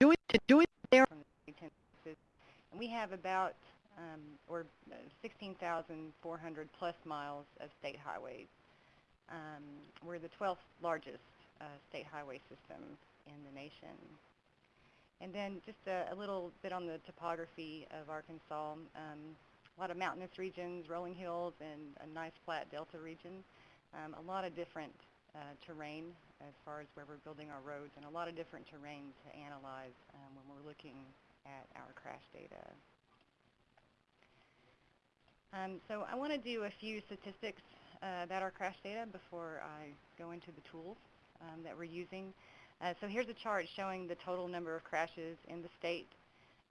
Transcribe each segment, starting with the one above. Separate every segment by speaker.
Speaker 1: do it, to do it there.
Speaker 2: from the. And we have about, um, or uh, 16,400 plus miles of state highways. Um, we're the 12th largest uh, state highway system in the nation. And then just a, a little bit on the topography of Arkansas. Um, a lot of mountainous regions, rolling hills, and a nice flat delta region. Um, a lot of different uh, terrain as far as where we're building our roads, and a lot of different terrain to analyze um, when we're looking at our crash data. Um, so I want to do a few statistics uh, about our crash data before I go into the tools um, that we're using. Uh, so here's a chart showing the total number of crashes in the state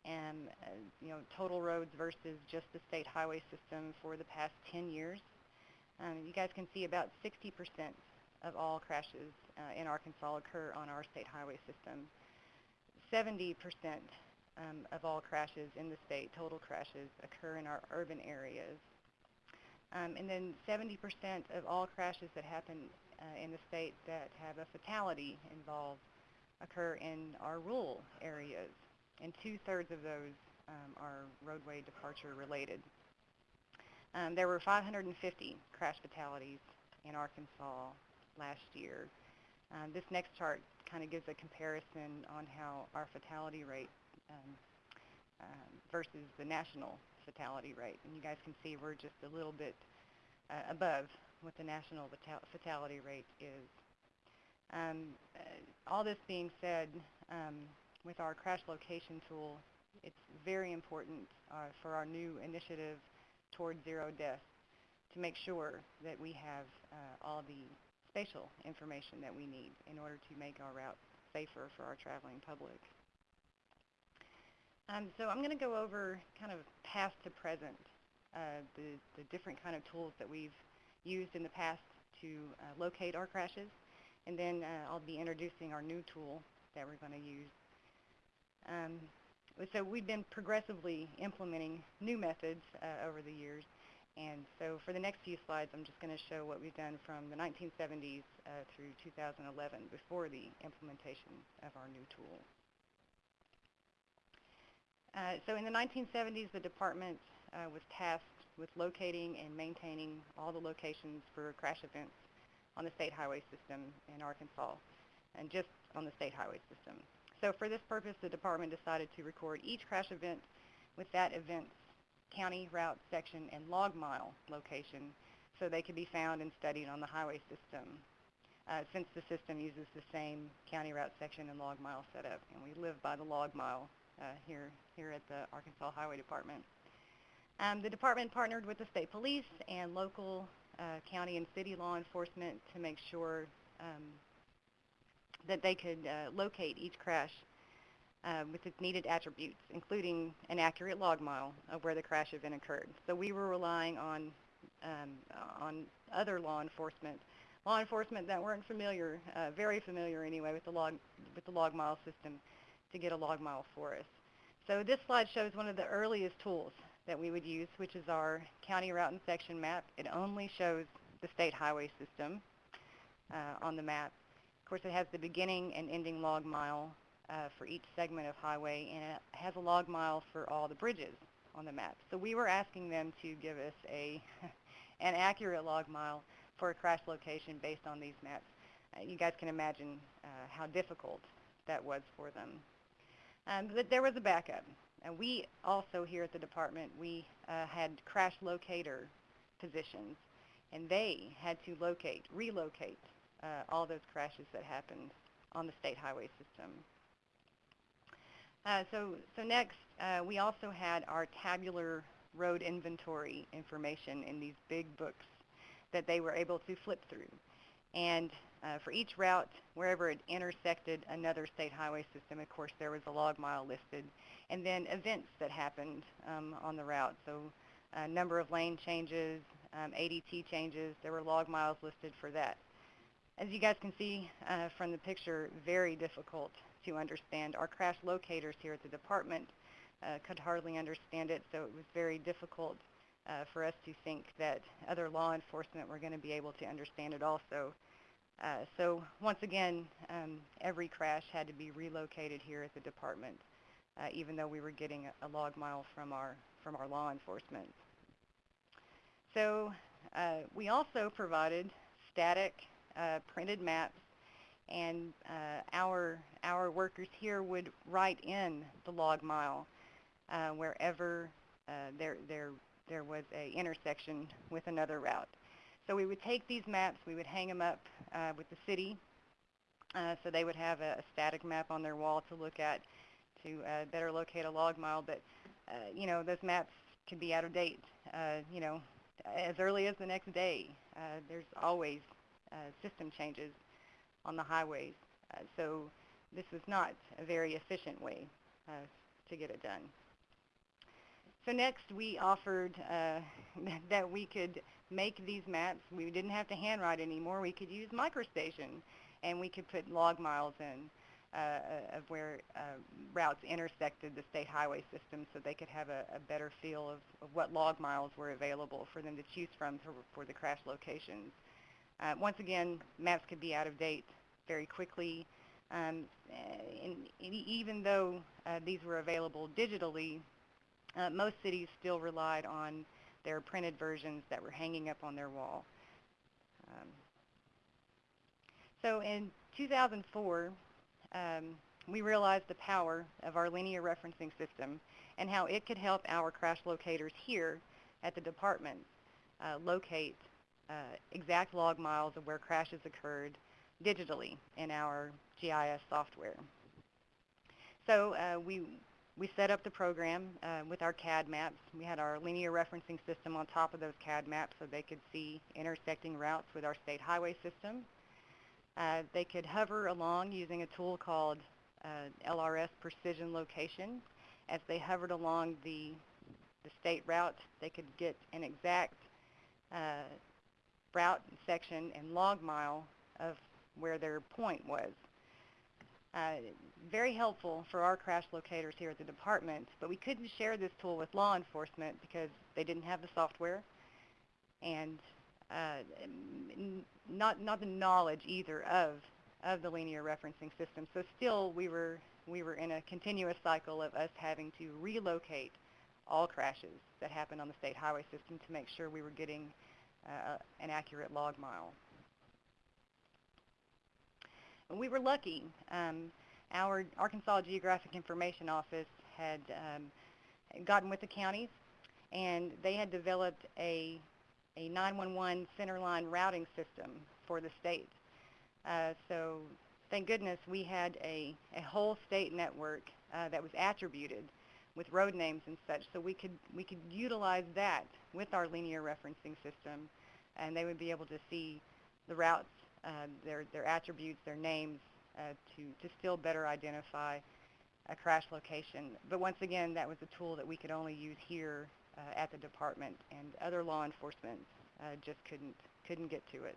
Speaker 2: and uh, you know total roads versus just the state highway system for the past 10 years. Um, you guys can see about 60% of all crashes uh, in Arkansas occur on our state highway system. 70% um, of all crashes in the state, total crashes, occur in our urban areas. Um, and then 70% of all crashes that happen uh, in the state that have a fatality involved occur in our rural areas. And two-thirds of those um, are roadway departure related. Um, there were 550 crash fatalities in Arkansas last year. Um, this next chart kind of gives a comparison on how our fatality rate um, um, versus the national fatality rate. And you guys can see we're just a little bit uh, above what the national fatality rate is. Um, uh, all this being said, um, with our crash location tool, it's very important uh, for our new initiative towards zero deaths to make sure that we have uh, all the spatial information that we need in order to make our route safer for our traveling public. Um, so I'm going to go over kind of past to present, uh, the, the different kind of tools that we've used in the past to uh, locate our crashes, and then uh, I'll be introducing our new tool that we're going to use. Um, so we've been progressively implementing new methods uh, over the years, and so for the next few slides, I'm just going to show what we've done from the 1970s uh, through 2011 before the implementation of our new tool. Uh, so in the 1970s, the department uh, was tasked with locating and maintaining all the locations for crash events on the state highway system in Arkansas, and just on the state highway system. So for this purpose, the department decided to record each crash event with that event's county route section and log mile location so they could be found and studied on the highway system. Uh, since the system uses the same county route section and log mile setup, and we live by the log mile uh, here, here at the Arkansas Highway Department. Um, the department partnered with the state police and local uh, county and city law enforcement to make sure um, that they could uh, locate each crash uh, with its needed attributes, including an accurate log mile of where the crash event occurred. So we were relying on, um, on other law enforcement, law enforcement that weren't familiar, uh, very familiar anyway, with the log, with the log mile system to get a log mile for us. So this slide shows one of the earliest tools that we would use, which is our county route and section map. It only shows the state highway system uh, on the map. Of course, it has the beginning and ending log mile uh, for each segment of highway, and it has a log mile for all the bridges on the map. So we were asking them to give us a an accurate log mile for a crash location based on these maps. Uh, you guys can imagine uh, how difficult that was for them. Um, but there was a backup. And we also here at the department, we uh, had crash locator positions, and they had to locate, relocate uh, all those crashes that happened on the state highway system. Uh, so, so next, uh, we also had our tabular road inventory information in these big books that they were able to flip through. And uh, for each route, wherever it intersected another state highway system, of course, there was a log mile listed. And then events that happened um, on the route. So a number of lane changes, um, ADT changes, there were log miles listed for that. As you guys can see uh, from the picture, very difficult to understand. Our crash locators here at the department uh, could hardly understand it, so it was very difficult uh, for us to think that other law enforcement were going to be able to understand it also. Uh, so once again, um, every crash had to be relocated here at the department, uh, even though we were getting a, log mile from our from our law enforcement. So uh, we also provided static uh, printed maps, and uh, our our workers here would write in the log mile uh, wherever uh, there there there was a intersection with another route. So we would take these maps, we would hang them up uh, with the city, uh, so they would have a, a static map on their wall to look at to uh, better locate a log mile. But uh, you know, those maps can be out of date. You know, as early as the next day. There's always system changes on the highways, uh, so this was not a very efficient way uh, to get it done. So next we offered uh, that we could make these maps. We didn't have to handwrite anymore. We could use MicroStation and we could put log miles in uh, of where uh, routes intersected the state highway system so they could have a, a better feel of, of, what log miles were available for them to choose from to, for the crash locations. Uh, once again, maps could be out of date very quickly. Um, and, and even though uh, these were available digitally, uh, most cities still relied on their printed versions that were hanging up on their wall. Um, so in 2004, um, we realized the power of our linear referencing system and how it could help our crash locators here at the department uh, locate uh, exact log miles of where crashes occurred digitally in our GIS software. So uh, we we set up the program uh, with our CAD maps. We had our linear referencing system on top of those CAD maps so they could see intersecting routes with our state highway system. Uh, they could hover along using a tool called uh, LRS Precision Location. As they hovered along the, the state route, they could get an exact uh, route section and log mile of where their point was. Uh, very helpful for our crash locators here at the department, but we couldn't share this tool with law enforcement because they didn't have the software and uh, not not the knowledge either of of the linear referencing system. So still we were we were in a continuous cycle of us having to relocate all crashes that happened on the state highway system to make sure we were getting uh, an accurate log mile. We were lucky. Um, our Arkansas Geographic Information Office had um, gotten with the counties and they had developed a a 911 centerline routing system for the state. Uh, so thank goodness we had a, a whole state network uh, that was attributed with road names and such, so we could we could utilize that with our linear referencing system, and they would be able to see the routes, their their attributes, their names, uh, to to still better identify a crash location. But once again, that was a tool that we could only use here uh, at the department, and other law enforcement uh, just couldn't couldn't get to it.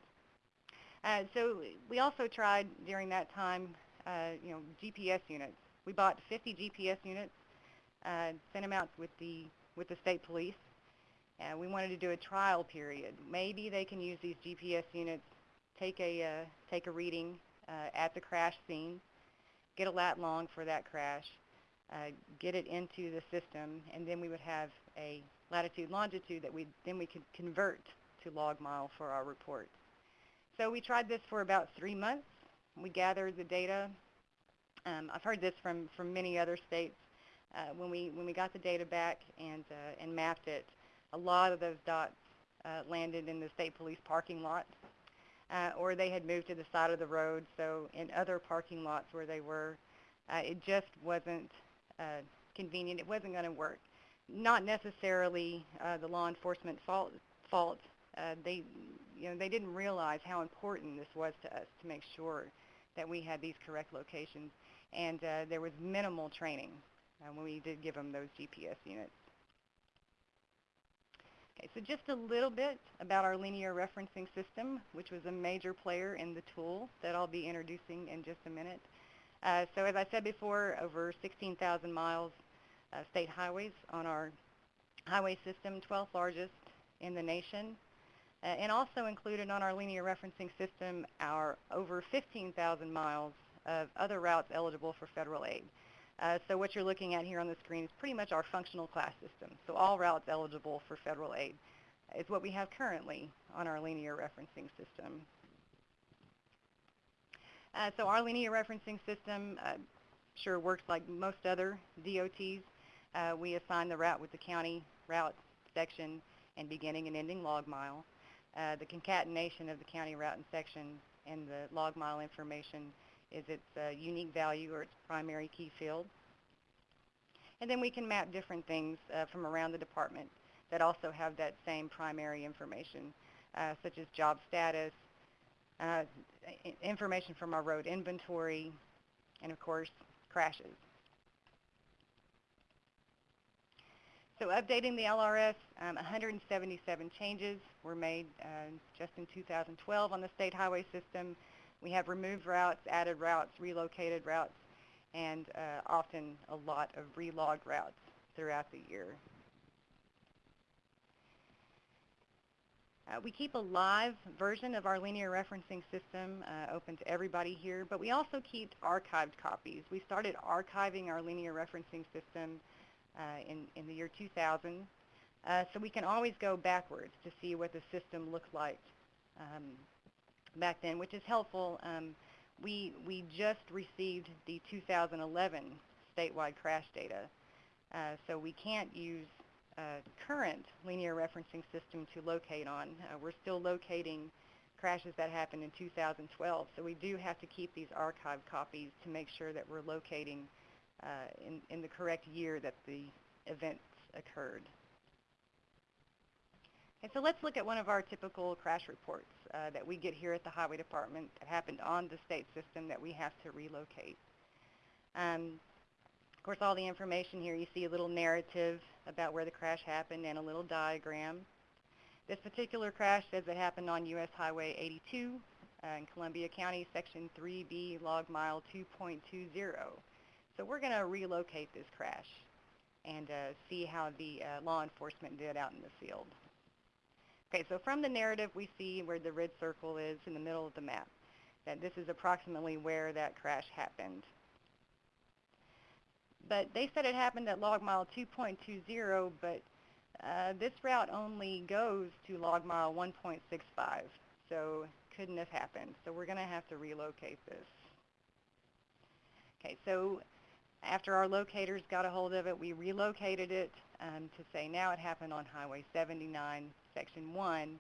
Speaker 2: Uh, so we also tried during that time, uh, you know, GPS units. We bought 50 GPS units, uh, sent them out with the with the state police. Uh, we wanted to do a trial period. Maybe they can use these GPS units, take a uh, take a reading uh, at the crash scene, get a lat long for that crash, uh, get it into the system, and then we would have a latitude longitude that we then we could convert to log mile for our report. So we tried this for about three months. We gathered the data. Um, I've heard this from, from many other states. Uh, when we when we got the data back and uh, and mapped it, a lot of those dots uh, landed in the state police parking lot, uh, or they had moved to the side of the road. So in other parking lots where they were, uh, it just wasn't uh, convenient. It wasn't going to work not necessarily uh, the law enforcement fault, fault. Uh, they, you know, they didn't realize how important this was to us to make sure that we had these correct locations, and uh, there was minimal training uh, when we did give them those GPS units. Okay, so just a little bit about our linear referencing system, which was a major player in the tool that I'll be introducing in just a minute. Uh, so as I said before, over 16,000 miles uh, state highways on our highway system, 12th largest in the nation. Uh, and also included on our linear referencing system are over 15,000 miles of other routes eligible for federal aid. Uh, so what you're looking at here on the screen is pretty much our functional class system. So all routes eligible for federal aid is what we have currently on our linear referencing system. Uh, so our linear referencing system uh, sure works like most other DOTs. Uh, we assign the route with the county route section and beginning and ending log mile. Uh, the concatenation of the county route and section and the log mile information is its uh, unique value or its primary key field. And then we can map different things uh, from around the department that also have that same primary information, uh, such as job status, uh, information from our road inventory, and of course, crashes. So updating the LRS, um, 177 changes were made uh, just in 2012 on the state highway system. We have removed routes, added routes, relocated routes, and uh, often a lot of relogged routes throughout the year. Uh, we keep a live version of our linear referencing system uh, open to everybody here, but we also keep archived copies. We started archiving our linear referencing system uh, in, in the year 2000, uh, so we can always go backwards to see what the system looked like um, back then, which is helpful. Um, we, we just received the 2011 statewide crash data, uh, so we can't use uh, current linear referencing system to locate on. Uh, we're still locating crashes that happened in 2012, so we do have to keep these archived copies to make sure that we're locating uh, in, in the correct year that the events occurred. So let's look at one of our typical crash reports uh, that we get here at the Highway Department that happened on the state system that we have to relocate. Um, of course, all the information here, you see a little narrative about where the crash happened and a little diagram. This particular crash says it happened on U.S. Highway 82 uh, in Columbia County, Section 3B, log mile 2.20. So we're going to relocate this crash and uh, see how the uh, law enforcement did out in the field. Okay, so from the narrative, we see where the red circle is in the middle of the map, that this is approximately where that crash happened but they said it happened at log mile 2.20, but uh, this route only goes to log mile 1.65, so couldn't have happened. So we're going to have to relocate this. Okay, so after our locators got a hold of it, we relocated it um, to say now it happened on Highway 79, Section 1,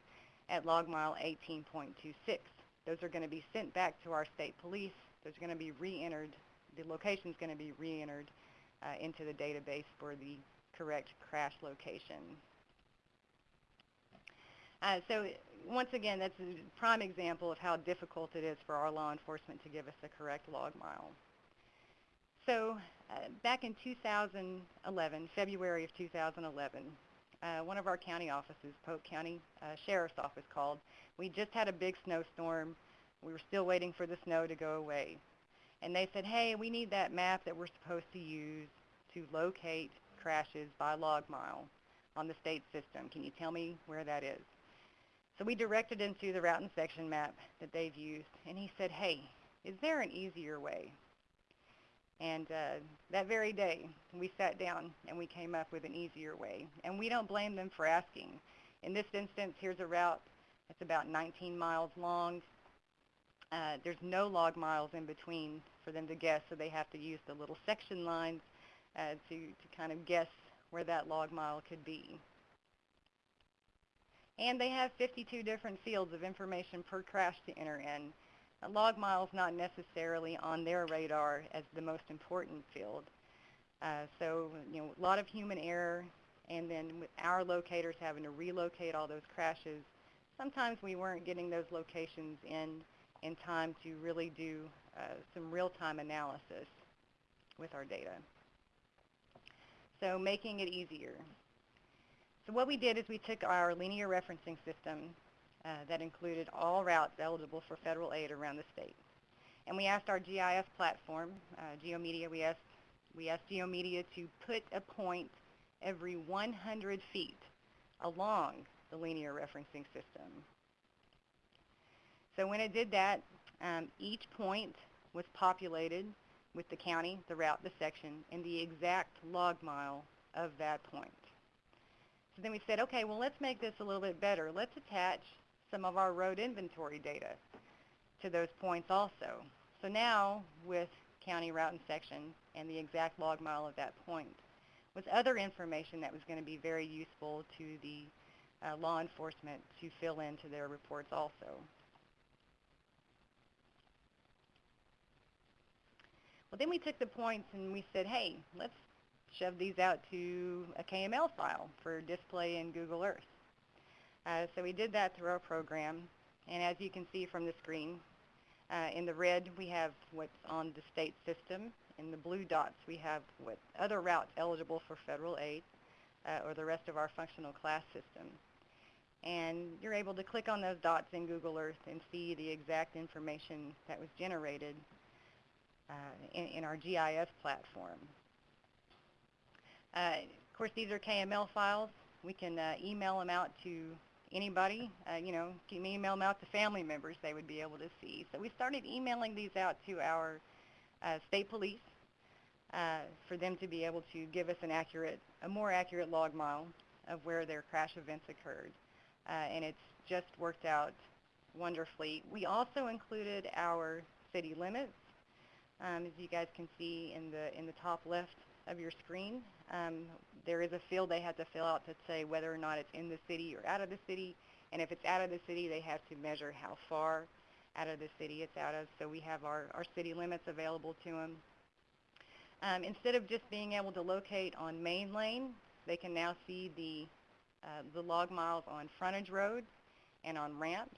Speaker 2: at log mile 18.26. Those are going to be sent back to our state police. Those are going to be re-entered. The location is going to be re-entered uh, into the database for the correct crash location. Uh, so once again, that's a prime example of how difficult it is for our law enforcement to give us the correct log mile. So uh, back in 2011, February of 2011, uh, one of our county offices, Polk County uh, Sheriff's Office called. We just had a big snowstorm. We were still waiting for the snow to go away and they said, hey, we need that map that we're supposed to use to locate crashes by log mile on the state system. Can you tell me where that is? So we directed him to the route and section map that they've used, and he said, hey, is there an easier way? And uh, that very day, we sat down and we came up with an easier way. And we don't blame them for asking. In this instance, here's a route that's about 19 miles long. Uh, there's no log miles in between for them to guess, so they have to use the little section lines uh, to, to kind of guess where that log mile could be. And they have 52 different fields of information per crash to enter in. Log mile is not necessarily on their radar as the most important field. Uh, so, you know, a lot of human error, and then with our locators having to relocate all those crashes, sometimes we weren't getting those locations in in time to really do uh, some real-time analysis with our data. So making it easier. So what we did is we took our linear referencing system uh, that included all routes eligible for federal aid around the state. And we asked our GIS platform, uh, GeoMedia, we asked, we asked GeoMedia to put a point every 100 feet along the linear referencing system. So when it did that, um, each point was populated with the county, the route, the section, and the exact log mile of that point. So then we said, okay, well, let's make this a little bit better. Let's attach some of our road inventory data to those points also. So now, with county route and section and the exact log mile of that point, was other information that was going to be very useful to the uh, law enforcement to fill into their reports also. Well, then we took the points and we said, hey, let's shove these out to a KML file for display in Google Earth. Uh, so we did that through our program, and as you can see from the screen, uh, in the red we have what's on the state system. In the blue dots we have what other routes eligible for federal aid, uh, or the rest of our functional class system. And you're able to click on those dots in Google Earth and see the exact information that was generated uh, in, in, our GIS platform. Uh, of course, these are KML files. We can uh, email them out to anybody. Uh, you know, can email them out to family members they would be able to see. So we started emailing these out to our uh, state police uh, for them to be able to give us an accurate, a more accurate log mile of where their crash events occurred. and it's just worked out wonderfully. We also included our city limits um, as you guys can see in the, in the top left of your screen, um, there is a field they have to fill out to say whether or not it's in the city or out of the city. And if it's out of the city, they have to measure how far out of the city it's out of. So we have our, our city limits available to them. Um, instead of just being able to locate on main lane, they can now see the, uh, the log miles on frontage road and on ramps.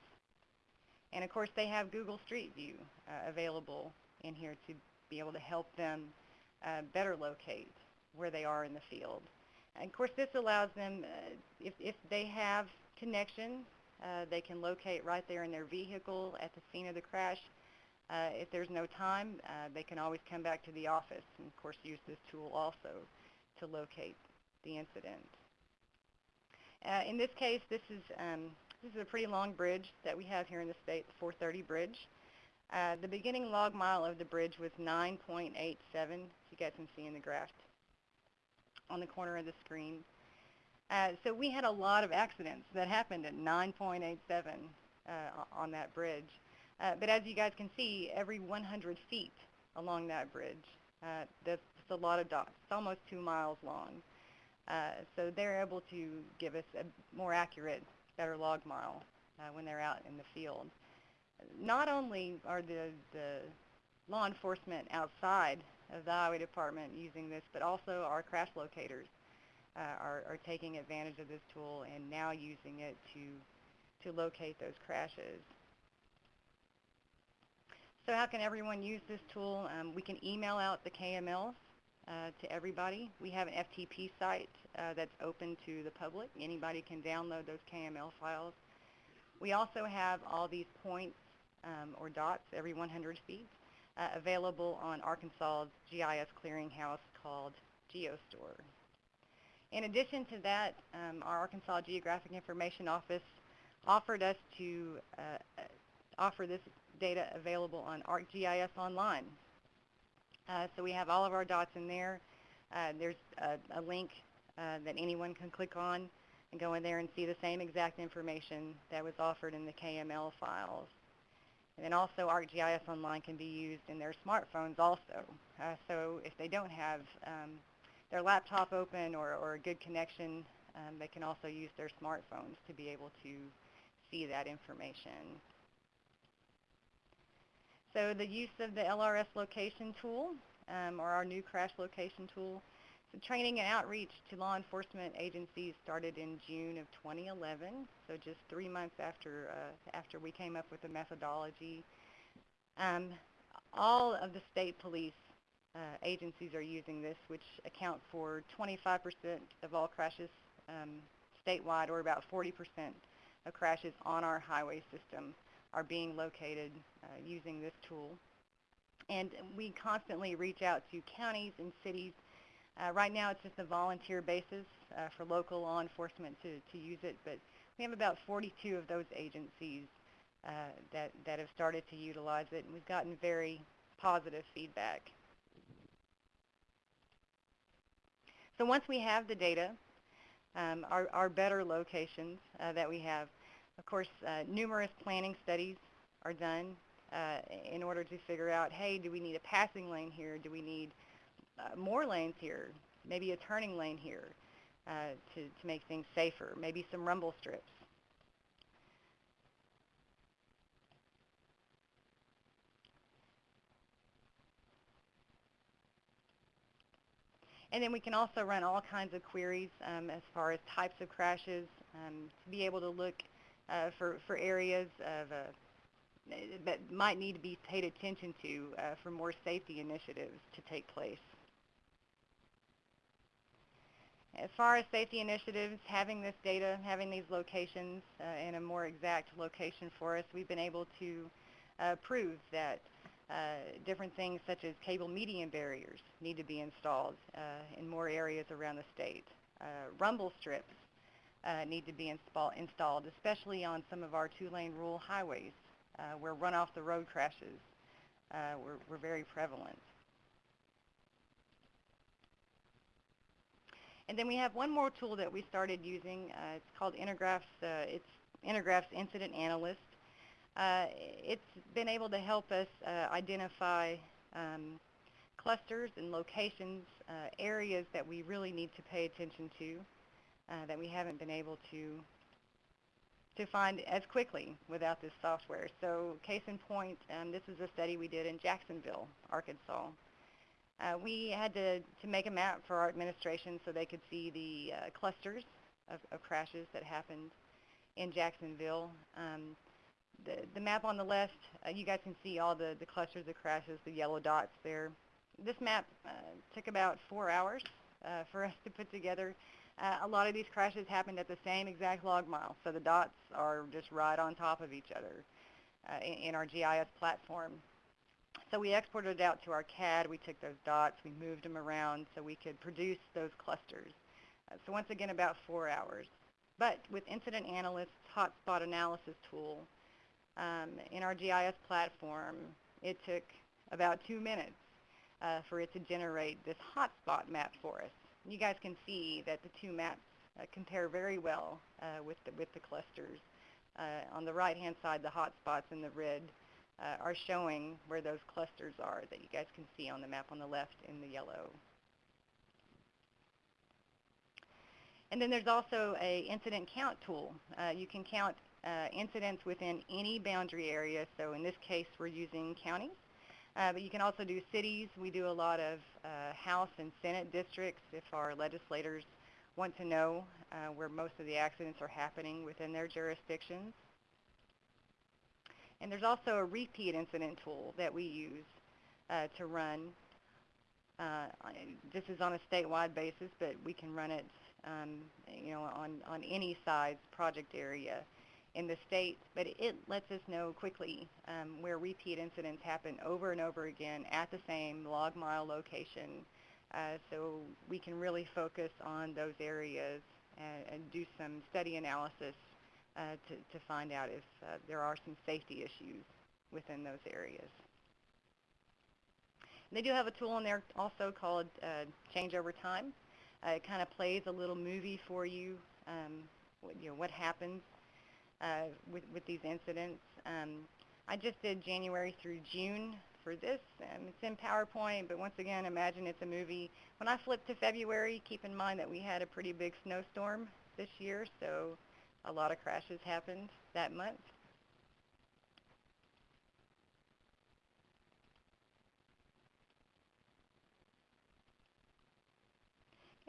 Speaker 2: And of course, they have Google Street View uh, available in here to be able to help them uh, better locate where they are in the field. And of course, this allows them, uh, if, if they have connection, uh, they can locate right there in their vehicle at the scene of the crash. Uh, if there's no time, uh, they can always come back to the office and, of course, use this tool also to locate the incident. Uh, in this case, this is, um, this is a pretty long bridge that we have here in the state, the 430 bridge. Uh, the beginning log mile of the bridge was 9.87, you guys can see in the graph on the corner of the screen. Uh, so we had a lot of accidents that happened at 9.87 uh, on that bridge. Uh, but as you guys can see, every 100 feet along that bridge, uh, that's, that's, a lot of dots. It's almost two miles long. Uh, so they're able to give us a more accurate, better log mile when they're out in the field not only are the, the law enforcement outside the highway department using this, but also our crash locators uh, are, are taking advantage of this tool and now using it to, to locate those crashes. So how can everyone use this tool? Um, we can email out the KMLs uh, to everybody. We have an FTP site uh, that's open to the public. Anybody can download those KML files. We also have all these points um, or dots every 100 feet uh, available on Arkansas's GIS clearinghouse called GeoStore. In addition to that, um, our Arkansas Geographic Information Office offered us to uh, uh offer this data available on ArcGIS Online. Uh, so we have all of our dots in there. Uh, there's a, a link uh, that anyone can click on and go in there and see the same exact information that was offered in the KML files. And then also ArcGIS Online can be used in their smartphones also. Uh, so if they don't have um, their laptop open or, or a good connection, um, they can also use their smartphones to be able to see that information. So the use of the LRS location tool, um, or our new crash location tool, the training and outreach to law enforcement agencies started in June of 2011, so just three months after, uh, after we came up with the methodology. Um, all of the state police uh, agencies are using this, which account for 25% of all crashes um, statewide, or about 40% of crashes on our highway system are being located uh, using this tool. And we constantly reach out to counties and cities uh, right now it's just a volunteer basis. uh, for local law enforcement to, to use it, but we have about 42 of those agencies uh, that, that have started to utilize it, and we've gotten very positive feedback. So once we have the data, um, our, our better locations uh, that we have, of course, uh, numerous planning studies are done uh, in order to figure out, hey, do we need a passing lane here? Do we need uh, more lanes here? Maybe a turning lane here uh, to, to make things safer? Maybe some rumble strips. And then we can also run all kinds of queries um, as far as types of crashes um, to be able to look uh, for, for areas of uh, that might need to be paid attention to uh, for more safety initiatives to take place. As far as safety initiatives, having this data, having these locations uh, in a more exact location for us, we've been able to uh, prove that uh, different things such as cable median barriers need to be installed uh, in more areas around the state. Uh, rumble strips need to be installed, especially on some of our two-lane rural highways where run-off-the-road crashes were, were very prevalent. And then we have one more tool that we started using. Uh, it's called Intergraph's. Uh, it's Intergraph's Incident Analyst. Uh, it's been able to help us uh, identify um, clusters and locations, uh, areas that we really need to pay attention to uh, that we haven't been able to to find as quickly without this software. So case in point, um, this is a study we did in Jacksonville, Arkansas. Uh, we had to, to make a map for our administration so they could see the uh, clusters of, of, crashes that happened in Jacksonville. Um, the, the map on the left, uh, you guys can see all the, the clusters of crashes, the yellow dots there. This map uh, took about four hours uh, for us to put together. Uh, a lot of these crashes happened at the same exact log mile, so the dots are just right on top of each other in, in our GIS platform. So we exported it out to our CAD. We took those dots, we moved them around so we could produce those clusters. Uh, so once again, about four hours. But with Incident Analyst's hotspot analysis tool, um, in our GIS platform, it took about two minutes uh, for it to generate this hotspot map for us. You guys can see that the two maps uh, compare very well uh, with, the, with the clusters. Uh, on the right-hand side, the hotspots in the red uh, are showing where those clusters are that you guys can see on the map on the left in the yellow. And then there's also a incident count tool. Uh, you can count uh, incidents within any boundary area. So in this case, we're using counties. Uh, but you can also do cities. We do a lot of uh, House and Senate districts if our legislators want to know uh, where most of the accidents are happening within their jurisdictions. And there's also a repeat incident tool that we use uh, to run. Uh, this is on a statewide basis, but we can run it um, you know, on, on any size project area in the state, but it lets us know quickly um, where repeat incidents happen over and over again at the same log mile location. Uh, so we can really focus on those areas and, and do some study analysis uh, to, to find out if uh, there are some safety issues within those areas. And they do have a tool in there also called uh, Change Over Time. Uh, it kind of plays a little movie for you, um, what, you know, what happens uh, with, with these incidents. Um, I just did January through June for this. Um, it's in PowerPoint, but once again, imagine it's a movie. When I flip to February, keep in mind that we had a pretty big snowstorm this year, so a lot of crashes happened that month.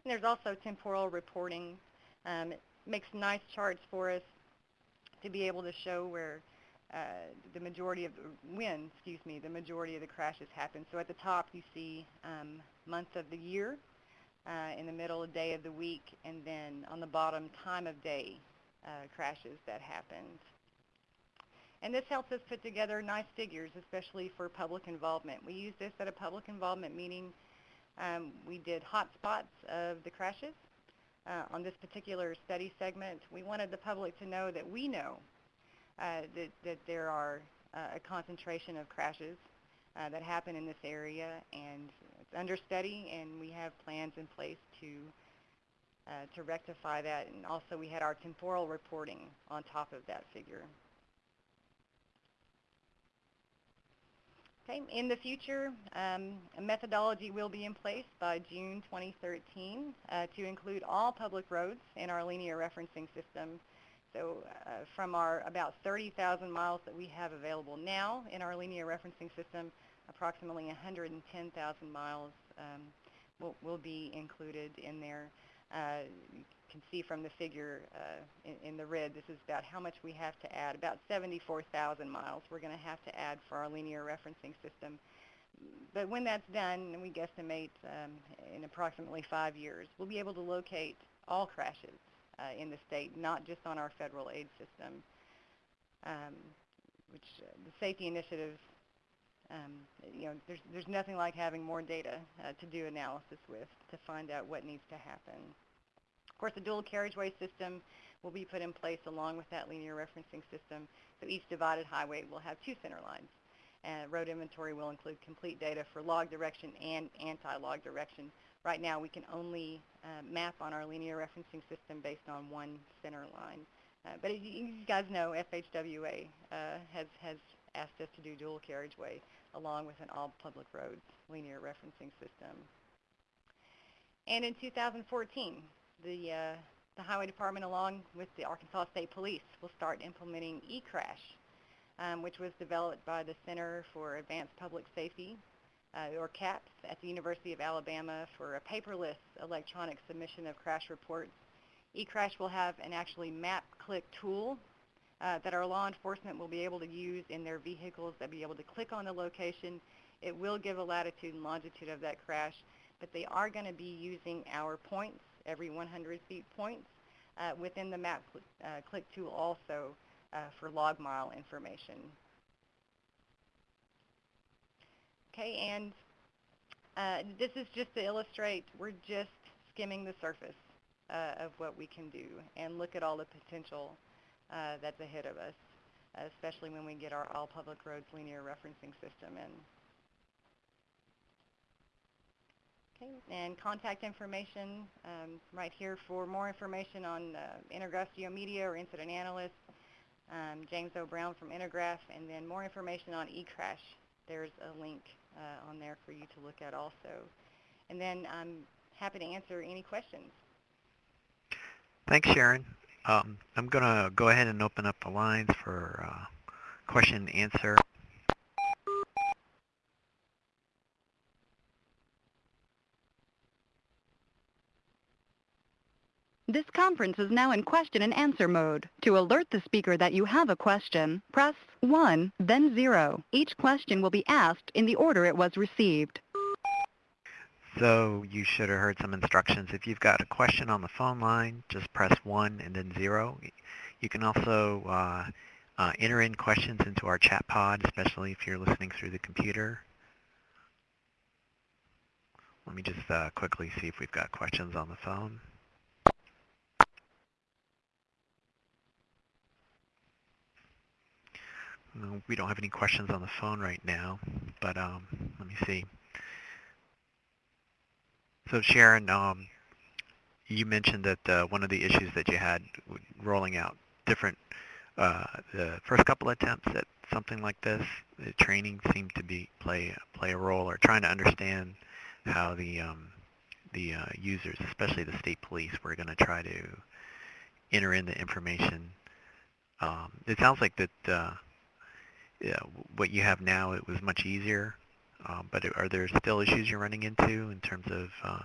Speaker 2: And there's also temporal reporting. Um, it makes nice charts for us to be able to show where uh, the majority of the, when, excuse me, the majority of the crashes happen. So at the top you see um, month of the year, uh, in the middle day of the week, and then on the bottom time of day uh, crashes that happened. And this helps us put together nice figures, especially for public involvement. We used this at a public involvement meeting. Um, we did hotspots of the crashes. uh, on this particular study segment, we wanted the public to know that we know uh, that, that there are uh, a concentration of crashes uh, that happen in this area, and it's under study, and we have plans in place to uh, to rectify that. And also, we had our temporal reporting on top of that figure. Okay, in the future, um, a methodology will be in place by June 2013 uh, to include all public roads in our linear referencing system. So uh, from our about 30,000 miles that we have available now in our linear referencing system, approximately 110,000 miles um, will, will be included in there. Uh, you can see from the figure uh, in, in, the red, this is about how much we have to add, about 74,000 miles we're going to have to add for our linear referencing system. But when that's done, and we guesstimate um, in approximately five years, we'll be able to locate all crashes uh, in the state, not just on our federal aid system, um, which uh, the safety initiative, um, you know, there's, there's nothing like having more data uh, to do analysis with to find out what needs to happen. Of course, the dual carriageway system will be put in place along with that linear referencing system. So each divided highway will have two center lines. And road inventory will include complete data for log direction and anti-log direction. Right now, we can only uh, map on our linear referencing system based on one center line. Uh, but as you guys know, FHWA uh, has, has asked us to do dual carriageway along with an all public roads linear referencing system. And in 2014, the, uh, the Highway Department along with the Arkansas State Police will start implementing eCrash, um, which was developed by the Center for Advanced Public Safety, uh, or CAPS, at the University of Alabama for a paperless electronic submission of crash reports. eCrash will have an actually map-click tool uh, that our law enforcement will be able to use in their vehicles. They'll be able to click on the location. It will give a latitude and longitude of that crash, but they are going to be using our points every 100 feet points uh, within the map cl uh, click tool also uh, for log mile information. Okay, and uh, this is just to illustrate, we're just skimming the surface uh, of what we can do and look at all the potential that's ahead of us, especially when we get our all public roads linear referencing system in. Okay, and contact information um, right here for more information on uh, Intergraph Geomedia or Incident Analyst, um, James. Brown from Intergraph, and then more information on eCrash. There's a link uh, on there for you to look at also. And then I'm happy to answer any questions.
Speaker 1: Thanks, Sharon. Um, I'm going to go ahead and open up the lines for uh, question and answer.
Speaker 3: This conference is now in question and answer mode. To alert the speaker that you have a question, press 1, then 0. Each question will be asked in the order it was received.
Speaker 1: So you should have heard some instructions. If you've got a question on the phone line, just press 1 and then 0. You can also uh, uh, enter in questions into our chat pod, especially if you're listening through the computer. Let me just uh, quickly see if we've got questions on the phone. We don't have any questions on the phone right now, but um, let me see. So Sharon, um, you mentioned that uh, one of the issues that you had rolling out different, uh, the first couple attempts at something like this, the training seemed to be play play a role, or trying to understand how the um, the uh, users, especially the state police, were going to try to enter in the information. Um, it sounds like that uh, yeah, what you have now, it was much easier. Uh, but are there still issues you're running into in terms of, uh,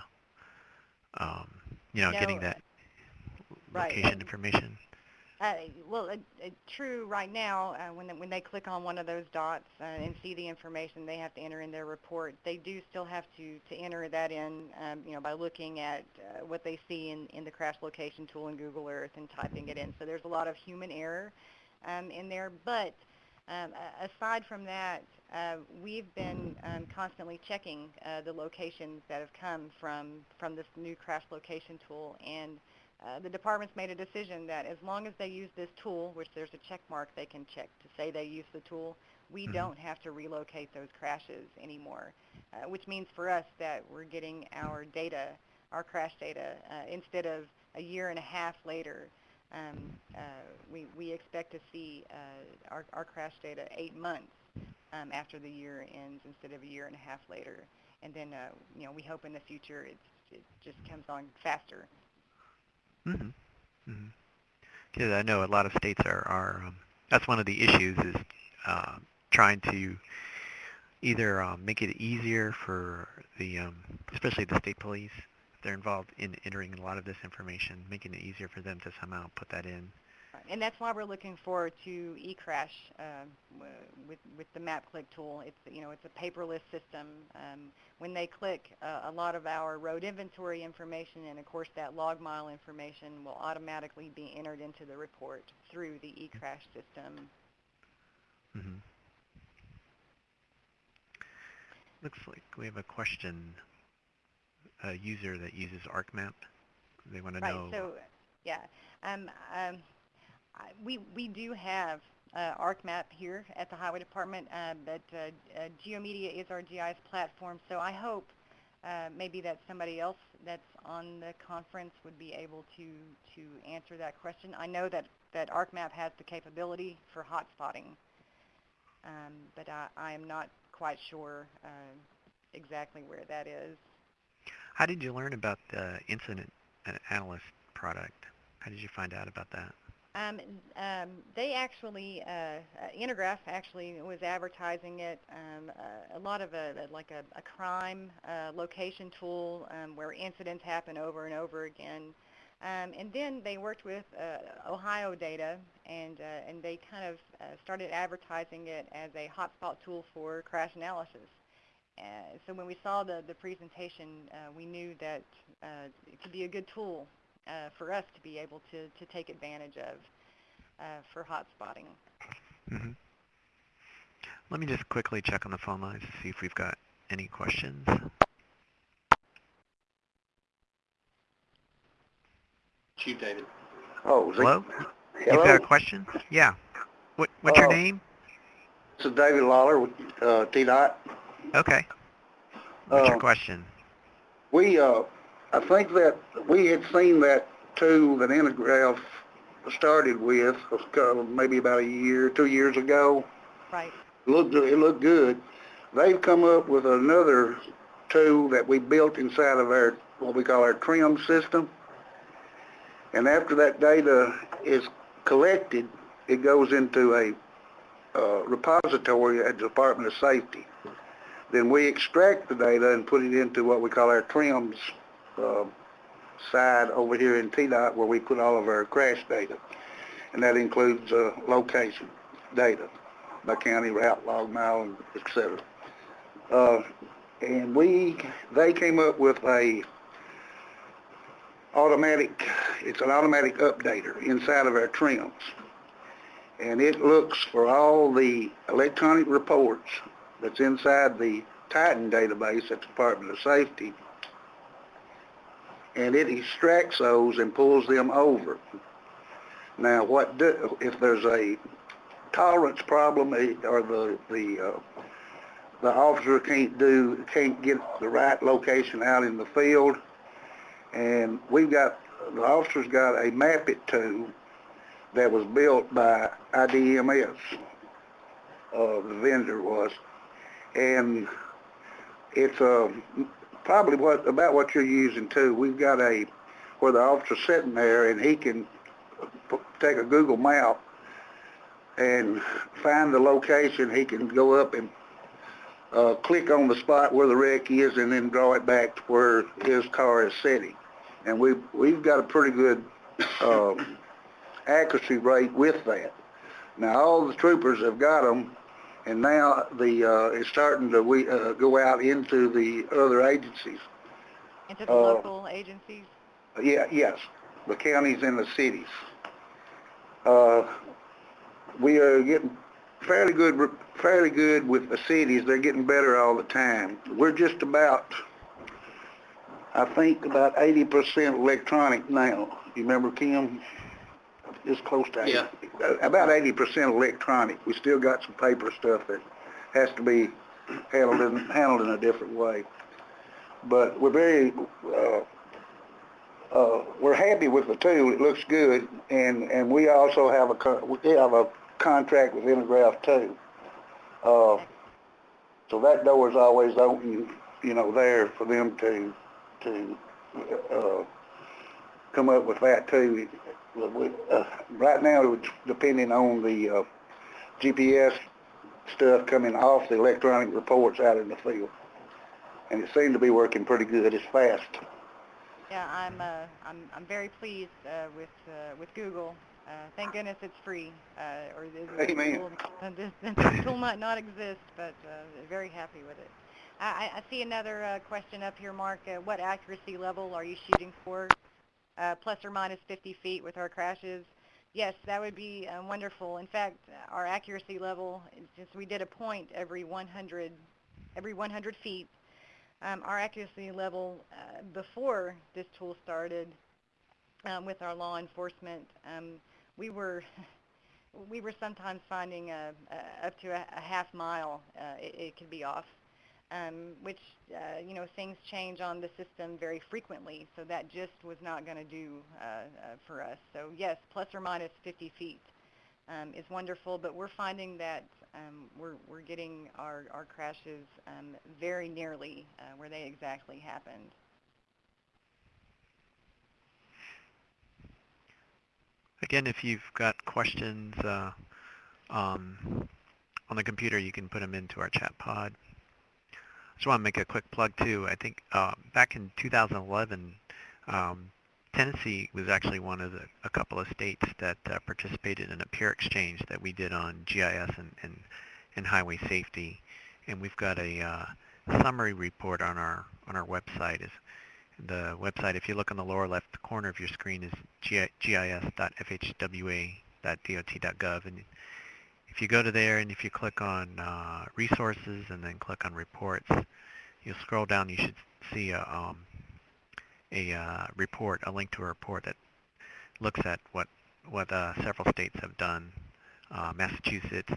Speaker 1: um, you know,
Speaker 2: no,
Speaker 1: getting that
Speaker 2: right.
Speaker 1: location information?
Speaker 2: Uh, well, true right now, uh, when, when they click on one of those dots uh, and see the information they have to enter in their report, they do still have to, to enter that in, um, you know, by looking at uh, what they see in, in the crash location tool in Google Earth and typing it in. So there's a lot of human error um, in there, but um, aside from that, uh, we've been um, constantly checking uh, the locations that have come from, from this new crash location tool, and uh, the department's made a decision that as long as they use this tool, which there's a check mark they can check to say they use the tool, we
Speaker 1: Mhm.
Speaker 2: don't have to relocate those crashes anymore, uh, which means for us that we're getting our data, our crash data, uh, instead of a year and a half later. Um, uh, we, we expect to see uh, our, our crash data eight months um, after the year ends instead of a year and a half later. And then, uh, you know, we hope in the future it just comes on faster.
Speaker 1: Mm-hmm. Mm-hmm. Because I know a lot of states are, are um, that's one of the issues is uh, trying to either um, make it easier for the, um, especially the state police, they're involved in entering a lot of this information, making it easier for them to somehow put that in.
Speaker 2: Right. And that's why we're looking forward to eCrash um, w- with with the MapClick tool. It's you know it's a paperless system. Um, when they click, uh, a lot of our road inventory information and of course that log mile information will automatically be entered into the report through the eCrash system.
Speaker 1: Mm-hmm. Looks like we have a question. A user that uses ArcMap. They want to
Speaker 2: Right.
Speaker 1: know.
Speaker 2: So yeah, um, um, I, we we do have uh, ArcMap here at the Highway Department, uh, but uh, uh, GeoMedia is our GIS platform. So I hope uh, maybe that somebody else that's on the conference would be able to to answer that question. I know that that ArcMap has the capability for hotspotting, um, but I, I am not quite sure uh, exactly where that is.
Speaker 1: How did you learn about the incident analyst product? How did you find out about that?
Speaker 2: Um, um, they actually, uh, uh, Intergraph actually was advertising it. Um, uh, a lot of a, like a, a crime uh, location tool um, where incidents happen over and over again. Um, and then they worked with uh, Ohio Data, and uh, and they kind of started advertising it as a hotspot tool for crash analysis. Uh, so when we saw the the presentation, uh, we knew that uh, it could be a good tool uh, for us to be able to, to take advantage of uh, for hotspotting.
Speaker 1: hmm Let me just quickly check on the phone lines to see if we've got any questions.
Speaker 4: Chief David.
Speaker 5: Oh, is it-
Speaker 1: Hello? You've got a question? Yeah. What, what's your
Speaker 5: Oh.
Speaker 1: name?
Speaker 5: this is David Lawler with uh, TDOT.
Speaker 1: Okay. What's your
Speaker 5: Uh,
Speaker 1: question?
Speaker 5: We, uh, I think that we had seen that tool that Intergraph started with maybe about a year, two years ago.
Speaker 2: Right.
Speaker 5: It looked, it looked good. They've come up with another tool that we built inside of our, what we call our trim system. And after that data is collected, it goes into a uh, repository at the Department of Safety. Then we extract the data and put it into what we call our TRIMS uh, side over here in TDOT where we put all of our crash data. And that includes uh, location data by county route, log mile, and et cetera. Uh, and we, they came up with a automatic, it's an automatic updater inside of our TRIMS. And it looks for all the electronic reports that's inside the Titan database at the Department of Safety. And it extracts those and pulls them over. Now, what do, if there's a tolerance problem eh, or the, the, uh, the officer can't do, can't get the right location out in the field, and we've got, the officer's got a map it tool that was built by IDMS, uh, the vendor was, and it's, uh, probably what, about what you're using too. We've got a, where the officer's sitting there and he can take a Google map and find the location, he can go up and uh, click on the spot where the wreck is and then draw it back to where his car is sitting. And we've, we've got a pretty good um, accuracy rate with that. Now, all the troopers have got them, and now the, uh, it's starting to we, uh, go out into the other agencies.
Speaker 2: Into the
Speaker 5: Uh,
Speaker 2: local agencies.
Speaker 5: Yeah, yes, the counties and the cities. Uh, we are getting fairly good, fairly good with the cities. They're getting better all the time. We're just about, I think about eighty percent electronic now. You remember Kim? It's close to.
Speaker 4: Yeah.
Speaker 5: uh, About eighty percent electronic. We still got some paper stuff that has to be handled in, handled in a different way. But we're very, uh, uh, we're happy with the tool. It looks good. And, and we also have a, we have a contract with Intergraph too. Uh, so that door is always open, you know, there for them to, to, uh, come up with that too. But we- uh, Right now, it's depending on the, uh, GPS stuff coming off the electronic reports out in the field. And it seemed to be working pretty good. It's fast.
Speaker 2: Yeah, I'm, uh, I'm, I'm very pleased, uh, with, uh, with Google. Uh, thank goodness it's free, uh, or this
Speaker 5: Amen.
Speaker 2: tool, this, this tool might not exist, but, uh, very happy with it. I, I I see another, uh, question up here, Mark. Uh, what accuracy level are you shooting for? Uh, plus or minus 50 feet with our crashes? Yes, that would be uh, wonderful. In fact, our accuracy level, since we did a point every 100, every 100 feet, um, our accuracy level uh, before this tool started um, with our law enforcement, um, we were we were sometimes finding uh, uh, up to a, a half mile uh, it, it could be off, um, which uh, you know things change on the system very frequently, so that just was not going to do uh, uh, for us. So yes, plus or minus 50 feet um, is wonderful, but we're finding that um, we're, we're getting our, our crashes um, very nearly uh, where they exactly happened.
Speaker 1: Again, if you've got questions uh, um, on the computer, you can put them into our chat pod. Just want to make a quick plug too. I think uh, back in 2011, um, Tennessee was actually one of the a couple of states that uh, participated in a peer exchange that we did on GIS and, and, and highway safety, and we've got a uh, summary report on our on our website. Is the website, if you look on the lower left corner of your screen, is gi- gis.fhwa.dot.gov, and if you go to there and if you click on uh, resources and then click on reports, you'll scroll down. You should see a um, a uh, report, a link to a report that looks at what what uh, several states have done: uh, Massachusetts,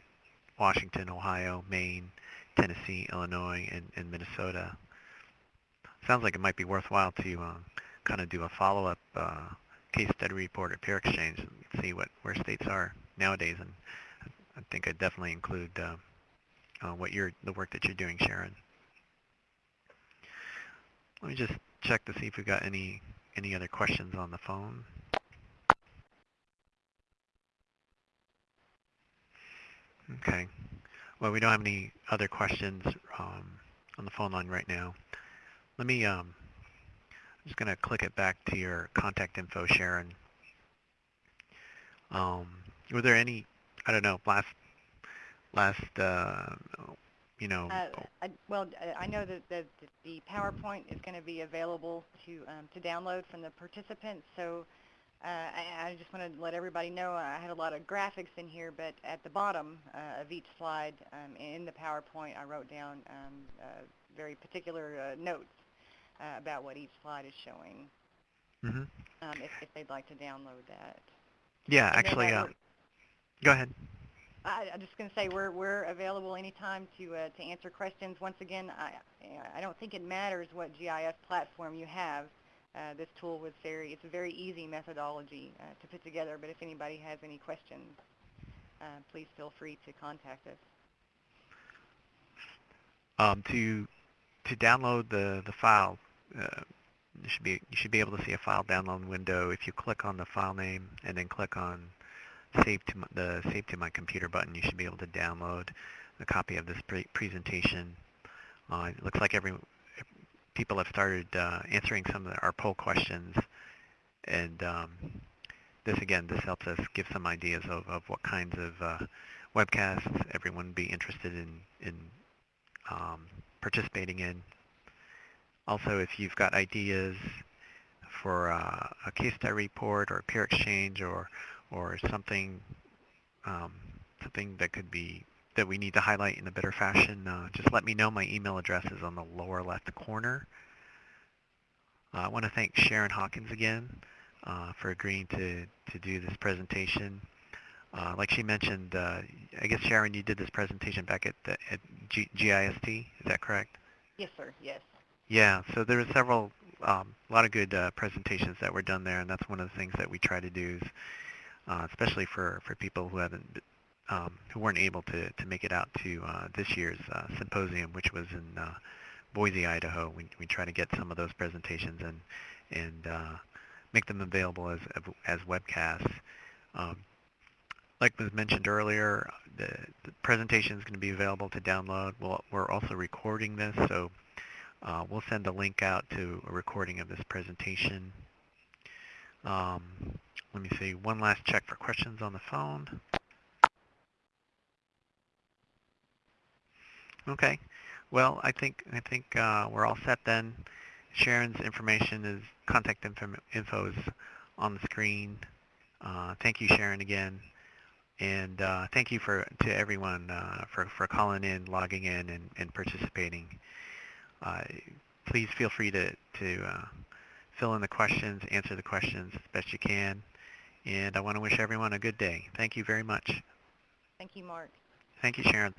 Speaker 1: Washington, Ohio, Maine, Tennessee, Illinois, and, and Minnesota. Sounds like it might be worthwhile to uh, kind of do a follow-up uh, case study report or peer exchange and see what where states are nowadays. And I think I'd definitely include uh, uh, what you're the work that you're doing, Sharon. Let me just check to see if we've got any any other questions on the phone. Okay. Well, we don't have any other questions um, on the phone line right now. Let me, um, I'm just going to click it back to your contact info, Sharon. Um, were there any, I don't know, last, last, uh, you know,
Speaker 2: Uh, I, well, I- I know that the, the PowerPoint is going to be available to um, to download from the participants. So uh, I, I just want to let everybody know I had a lot of graphics in here, but at the bottom uh, of each slide um, in the PowerPoint, I wrote down um, uh, very particular uh, notes uh, about what each slide is showing.
Speaker 1: mhm.
Speaker 2: Um, if, if they'd like to download that.
Speaker 1: yeah,
Speaker 2: And
Speaker 1: actually,
Speaker 2: that
Speaker 1: uh, go ahead.
Speaker 2: I, I'm just going to say we're we're available anytime to uh, to answer questions. Once again, I I don't think it matters what GIS platform you have. Uh, this tool was very it's a very easy methodology uh, to put together. But if anybody has any questions, uh, please feel free to contact us.
Speaker 1: Um, to to download the the file, uh, you should be you should be able to see a file download window if you click on the file name and then click on save to the save to my computer button. You should be able to download a copy of this pre- presentation. Uh, it looks like every people have started uh, answering some of our poll questions, and um, this again this helps us give some ideas of, of what kinds of uh, webcasts everyone would be interested in in um, participating in. Also, if you've got ideas for uh, a case study report or a peer exchange or or something um, something that could be that we need to highlight in a better fashion, uh, just let me know. My email address is on the lower left corner. Uh, I want to thank Sharon Hawkins again uh, for agreeing to, to do this presentation. Uh, like she mentioned, uh, I guess Sharon, you did this presentation back at, the, at G- GIS-T, is that correct?
Speaker 2: Yes, sir, yes.
Speaker 1: Yeah, so there were several, um, a lot of good uh, presentations that were done there, and that's one of the things that we try to do, is, uh, especially for, for people who haven't, um, who weren't able to, to make it out to uh, this year's uh, symposium, which was in uh, Boise, Idaho. We, we try to get some of those presentations and and uh, make them available as as webcasts. Um, like was mentioned earlier, the, the presentation is going to be available to download. We'll, we're also recording this, so uh, we'll send a link out to a recording of this presentation. Um, let me see, one last check for questions on the phone. Okay, well, I think I think uh, we're all set then. Sharon's information is contact info, info is on the screen. Uh, thank you, Sharon, again. And uh, thank you for to everyone uh, for, for calling in, logging in, and, and participating. Uh, please feel free to, to uh, fill in the questions, answer the questions as best you can. And I want to wish everyone a good day. Thank you very much.
Speaker 2: Thank you, Mark.
Speaker 1: Thank you, Sharon.